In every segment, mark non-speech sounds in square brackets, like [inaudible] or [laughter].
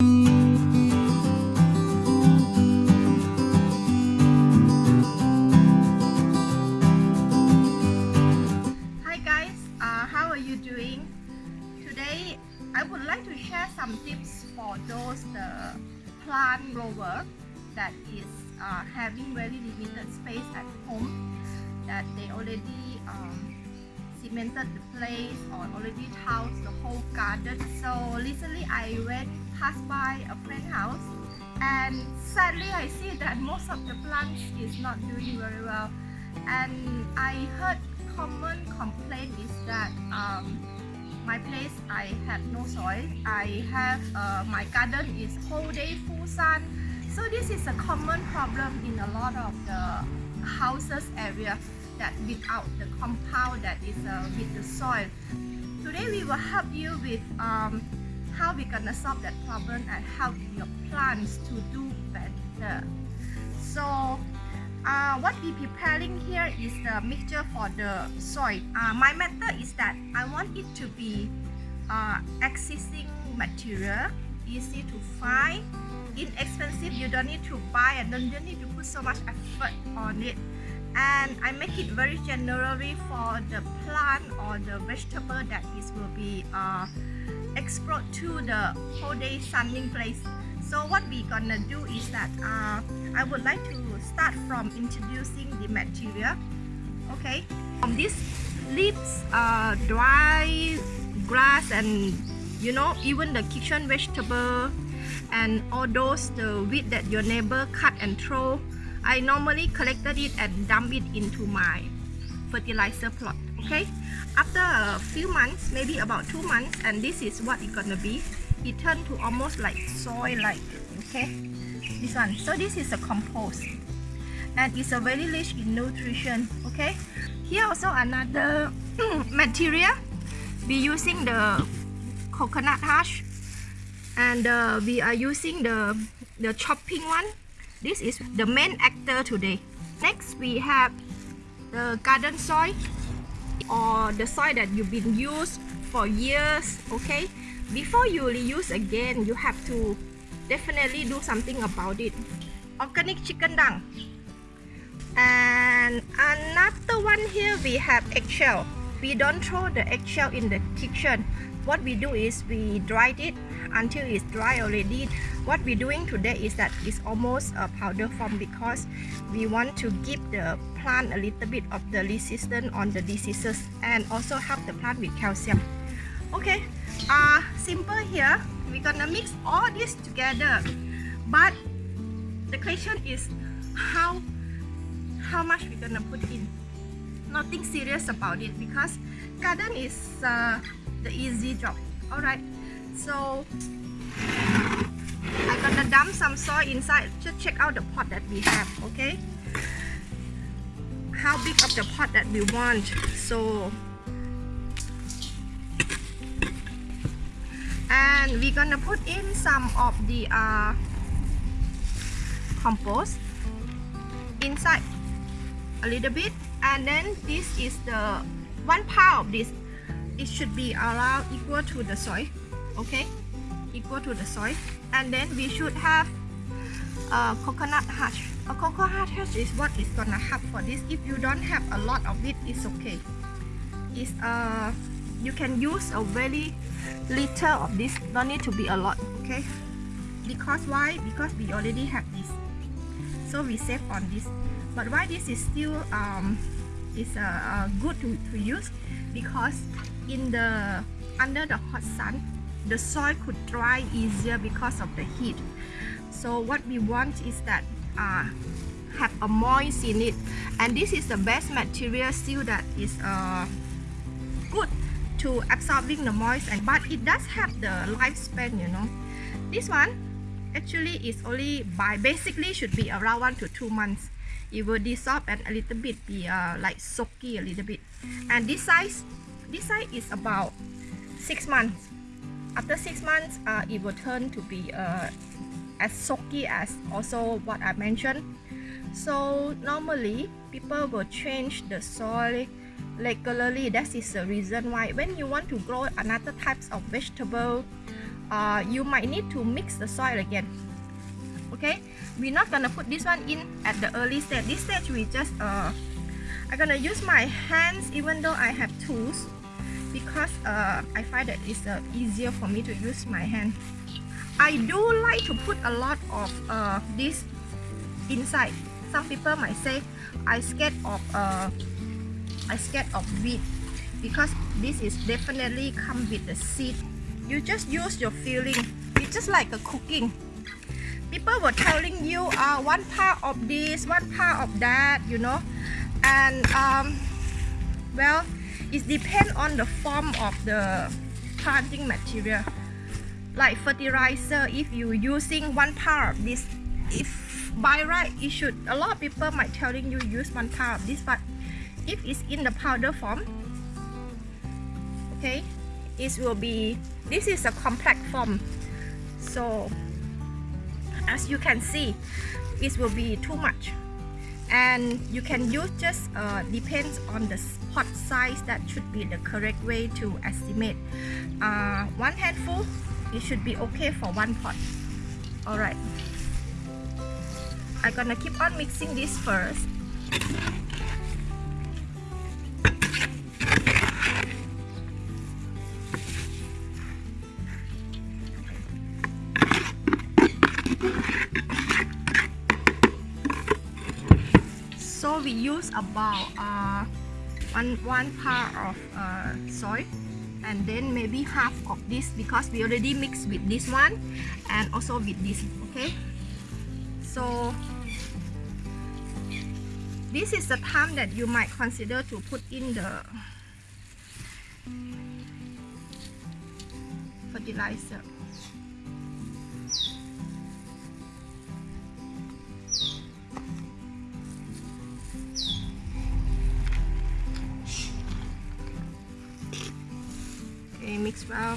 Hi guys, uh, how are you doing? Today I would like to share some tips for those the plant grower that is uh, having very limited space at home that they already um, cemented the place or already tiled the whole garden. So recently I went past by a friend house and sadly I see that most of the plants is not doing very well. And I heard common complaint is that um, my place I have no soil. I have uh, my garden is whole day full sun. So this is a common problem in a lot of the houses area that without the compound that is uh, with the soil. Today we will help you with um, how we gonna solve that problem and help your plants to do better so uh, what we preparing here is the mixture for the soil. Uh, my method is that I want it to be uh, existing material, easy to find, inexpensive. You don't need to buy and don't, don't need to put so much effort on it. And I make it very generally for the plant or the vegetable that is will be uh, export to the whole day sunning place. So what we gonna do is that uh, I would like to start from introducing the material. Okay, from these leaves, uh, dry grass and you know even the kitchen vegetable and all those the weed that your neighbor cut and throw. I normally collected it and dump it into my fertilizer plot. Okay, after a few months, maybe about two months, and this is what it's gonna be it turned to almost like soil like okay? This one. So this is a compost and it's a very rich in nutrition okay? Here also another [clears throat] material. We using the coconut husk and uh, we are using the the chopping one. This is the main actor today. Next we have the garden soil or the soil that you've been used for years okay? Before you reuse again you have to definitely do something about it. Organic chicken dung. And another one here we have eggshell. We don't throw the eggshell in the kitchen what we do is we dried it until it's dry already. What we're doing today is that it's almost a powder form because we want to give the plant a little bit of the resistance on the diseases and also help the plant with calcium. Okay uh simple here. We're gonna mix all this together. But the question is how how much we're gonna put in? Nothing serious about it because garden is uh, the easy job. All right so I'm gonna dump some soil inside just check out the pot that we have okay? How big of the pot that we want. So and we're gonna put in some of the uh, compost inside a little bit. And then this is the one part of this it should be around equal to the soil okay? Equal to the soil. And then we should have a coconut husk a coconut husk is what is gonna help for this. If you don't have a lot of it it's okay. It's uh you can use a very little of this. Don't need to be a lot okay? Because why? Because we already have this. So we save on this. But why this is still um is uh, uh, good to, to use because in the under the hot sun the soil could dry easier because of the heat. So what we want is that uh, have a moist in it. And this is the best material still that is uh, good to absorbing the moist and but it does have the lifespan you know. This one actually is only by basically should be around one to two months it will dissolve and a little bit be uh, like soaky a little bit. And this size this size is about six months. After six months uh, it will turn to be uh, as soaky as also what I mentioned. So normally people will change the soil regularly. That is the reason why. When you want to grow another types of vegetable uh, you might need to mix the soil again. Okay we're not gonna put this one in at the early stage. This stage we just uh I'm gonna use my hands even though I have tools because uh, I find that it's uh, easier for me to use my hand. I do like to put a lot of uh, this inside. Some people might say I scared of uh, I scared of weed because this is definitely come with the seed. You just use your feeling it's just like a cooking people were telling you uh, one part of this one part of that you know. And um, well it depends on the form of the planting material. Like fertilizer if you using one part of this if by right it should a lot of people might telling you use one part of this but if it's in the powder form okay it will be this is a complex form. So as you can see it will be too much. And you can use just uh, depends on the pot size. That should be the correct way to estimate. Uh, one handful it should be okay for one pot. All right I'm gonna keep on mixing this first we use about uh, one one part of uh, soy and then maybe half of this because we already mixed with this one and also with this okay? So this is the time that you might consider to put in the fertilizer mix well.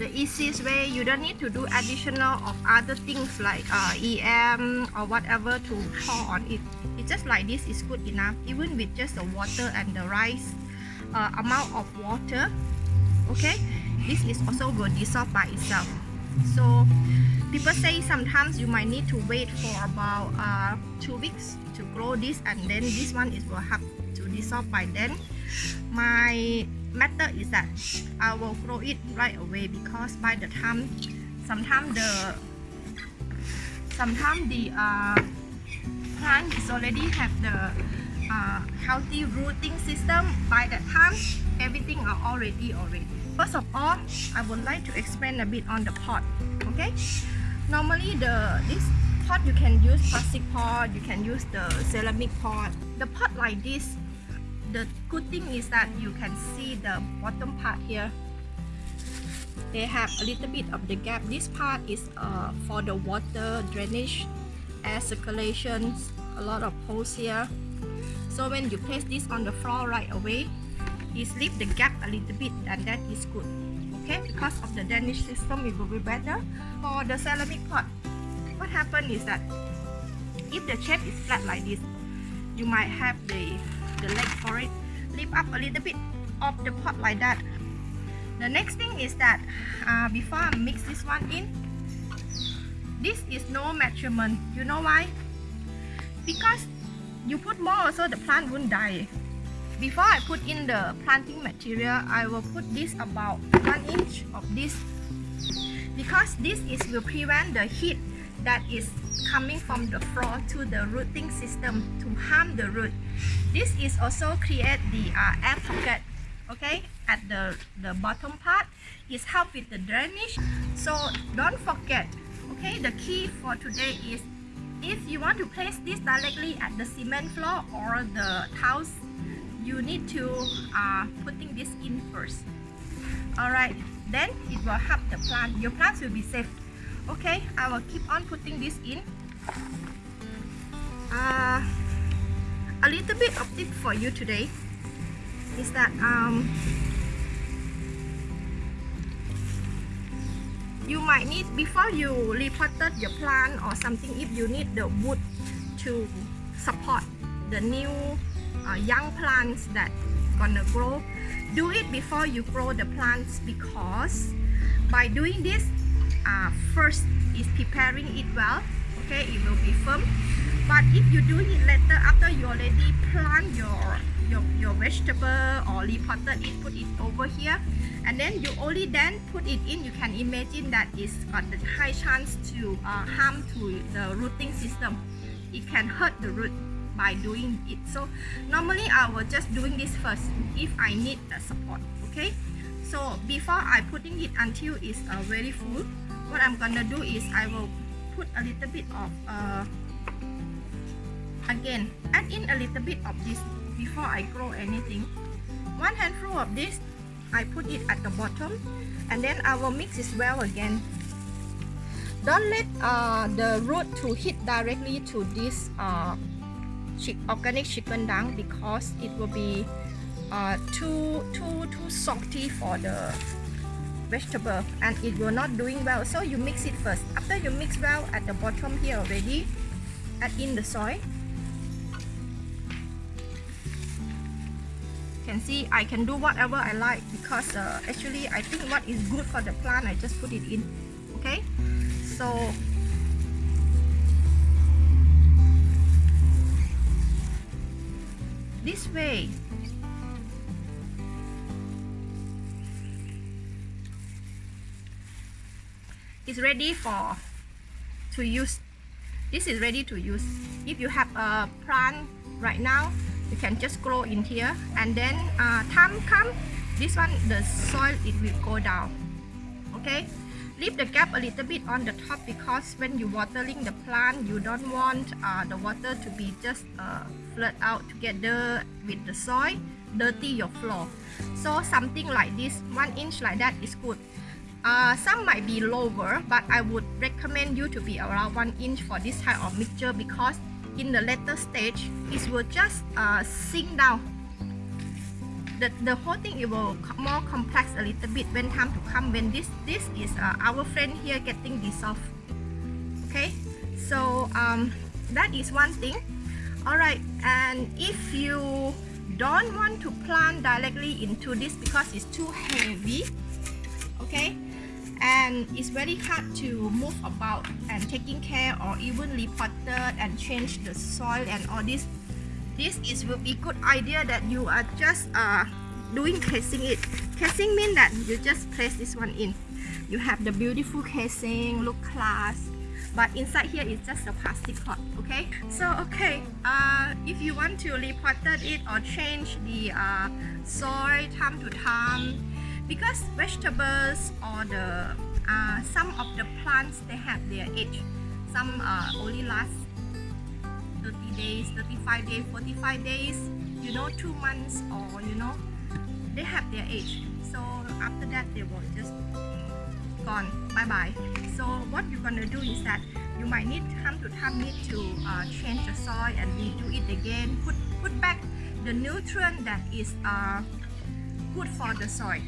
The easiest way you don't need to do additional of other things like uh, EM or whatever to pour on it. It's just like this is good enough. Even with just the water and the rice uh, amount of water okay? This is also will dissolve by itself. So people say sometimes you might need to wait for about uh, two weeks to grow this and then this one is will have to dissolve by then. My method is that I will grow it right away because by the time sometimes the sometimes the uh, plant is already have the uh, healthy rooting system by that time everything are already already. First of all I would like to explain a bit on the pot okay? Normally the this pot you can use plastic pot you can use the ceramic pot. The pot like this the good thing is that you can see the bottom part here. They have a little bit of the gap. This part is uh, for the water drainage air circulation a lot of holes here. So when you place this on the floor right away it leave the gap a little bit and that is good okay? Because of the drainage system it will be better. For the ceramic pot what happen is that if the shape is flat like this you might have the the leg for it lift up a little bit of the pot like that. The next thing is that uh, before I mix this one in this is no measurement. You know why? Because you put more also the plant won't die. Before I put in the planting material I will put this about one inch of this. Because this is will prevent the heat that is coming from the floor to the rooting system to harm the root. This is also create the uh, air pocket, okay, at the, the bottom part. It help with the drainage. So don't forget, okay, the key for today is if you want to place this directly at the cement floor or the tiles, you need to uh, putting this in first. Alright, then it will help the plant. Your plants will be safe okay I will keep on putting this in. Uh, a little bit of tip for you today is that um, you might need before you repotted your plant or something if you need the wood to support the new uh, young plants that gonna grow do it before you grow the plants because by doing this uh, first is preparing it well okay? It will be firm. But if you do it later after you already plant your your, your vegetable or repotted it put it over here. And then you only then put it in. You can imagine that it's got the high chance to uh, harm to the rooting system. It can hurt the root by doing it. So normally I will just doing this first if I need the support okay? So before I putting it until it's uh, very full what I'm gonna do is I will put a little bit of uh, again add in a little bit of this before I grow anything. One handful of this I put it at the bottom and then I will mix it well again. Don't let uh, the root to hit directly to this uh, organic chicken dung because it will be uh, too too too salty for the vegetable and it will not doing well so you mix it first. After you mix well at the bottom here already add in the soil can see I can do whatever I like because uh, actually I think what is good for the plant I just put it in okay? So this way is ready for to use this is ready to use. If you have a plant right now you can just grow in here. And then uh, time come this one the soil it will go down. Okay? Leave the gap a little bit on the top because when you watering the plant you don't want uh, the water to be just uh, flood out together with the soil dirty your floor. So something like this one inch like that is good uh, some might be lower but I would recommend you to be around one inch for this type of mixture because in the later stage it will just uh, sink down. The, the whole thing it will more complex a little bit when time to come when this this is uh, our friend here getting dissolved. Okay? So um, that is one thing. All right and if you don't want to plant directly into this because it's too heavy okay and it's very hard to move about and taking care or even repotted and change the soil and all this. This is will be good idea that you are just uh, doing casing it. Casing mean that you just place this one in. You have the beautiful casing look class. But inside here is just a plastic pot okay? So okay uh, if you want to repotted it or change the uh, soil time to time because vegetables or the uh, some of the plants they have their age. Some uh, only last 30 days 35 days 45 days you know two months or you know they have their age. So after that they will just gone. Bye bye so what you're gonna do is that you might need time to time need to uh, change the soil and redo it again. Put put back the nutrient that is uh, good for the soil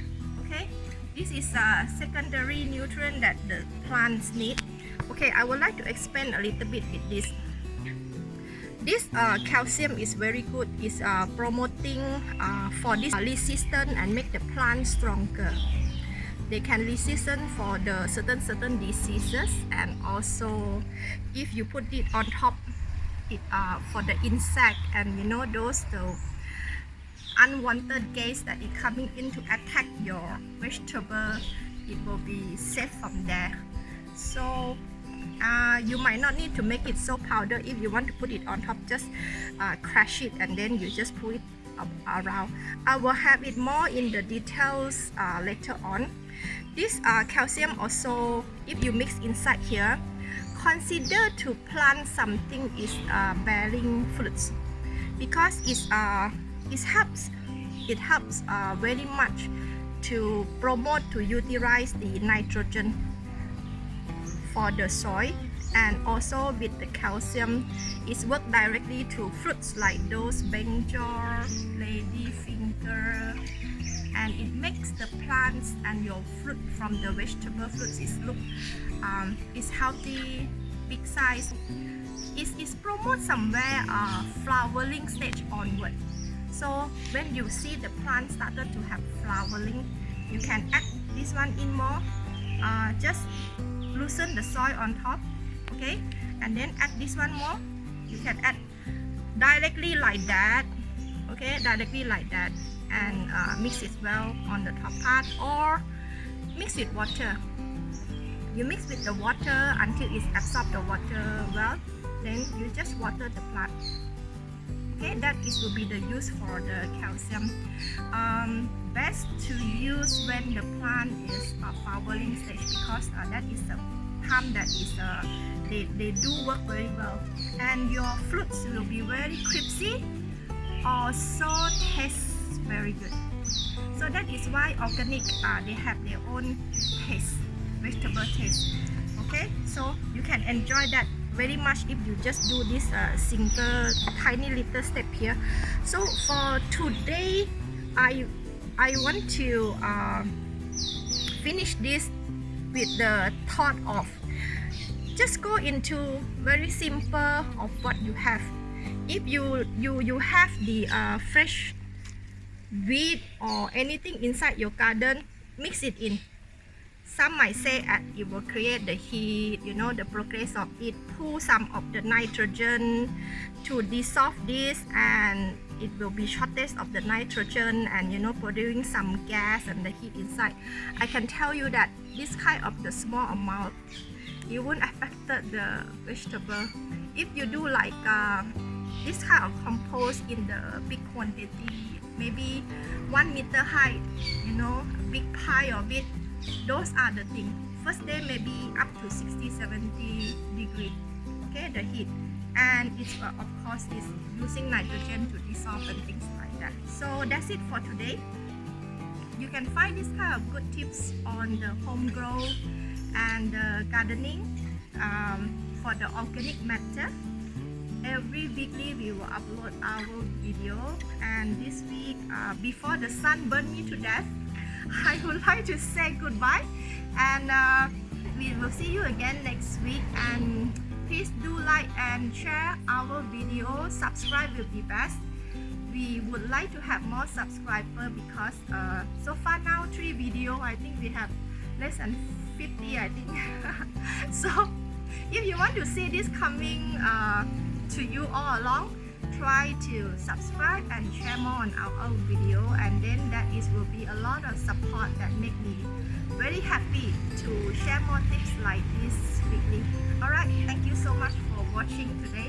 okay? This is a secondary nutrient that the plants need. Okay I would like to expand a little bit with this. This uh, calcium is very good. It's uh, promoting uh, for this resistance and make the plant stronger. They can resistant for the certain certain diseases and also if you put it on top it uh, for the insect and you know those the unwanted gas that is coming in to attack your vegetable it will be safe from there. So uh, you might not need to make it so powder. If you want to put it on top just uh, crush it and then you just put it around. I will have it more in the details uh, later on. This uh, calcium also if you mix inside here consider to plant something is uh, bearing fruits because it's uh, it helps it helps uh, very much to promote to utilize the nitrogen for the soil and also with the calcium. It's work directly to fruits like those brinjal, ladyfinger and it makes the plants and your fruit from the vegetable fruits is look um, is healthy big size. It is promote somewhere uh, flowering stage onward so when you see the plant started to have flowering you can add this one in more. Uh, just loosen the soil on top okay? And then add this one more. You can add directly like that okay? Directly like that. And uh, mix it well on the top part or mix with water. You mix with the water until it absorbs the water well. Then you just water the plant okay that is will be the use for the calcium. Um, best to use when the plant is uh, flowering stage because uh, that is the time that is uh, they, they do work very well. And your fruits will be very crispy also tastes very good. So that is why organic uh, they have their own taste vegetable taste. Okay so you can enjoy that very much if you just do this uh, single tiny little step here. So for today I I want to uh, finish this with the thought of just go into very simple of what you have. If you you you have the uh, fresh weed or anything inside your garden mix it in some might say that it will create the heat you know the progress of it. Pull some of the nitrogen to dissolve this and it will be shortage of the nitrogen and you know producing some gas and the heat inside. I can tell you that this kind of the small amount it won't affect the vegetable. If you do like uh, this kind of compost in the big quantity maybe one meter high you know big pile of it those are the things first day maybe up to 60 70 degree. Okay the heat. And it's uh, of course is using nitrogen to dissolve and things like that. So that's it for today. You can find this kind of good tips on the home grow and uh, gardening um, for the organic matter. Every weekly we will upload our video. And this week uh, before the sun burn me to death I would like to say goodbye. And uh, we will see you again next week. And please do like and share our video. Subscribe will be best. We would like to have more subscriber because uh, so far now three video. I think we have less than 50 I think. [laughs] So if you want to see this coming uh, to you all along try to subscribe and share more on our own video and then that is will be a lot of support that make me very happy to share more tips like this weekly all right thank you so much for watching today.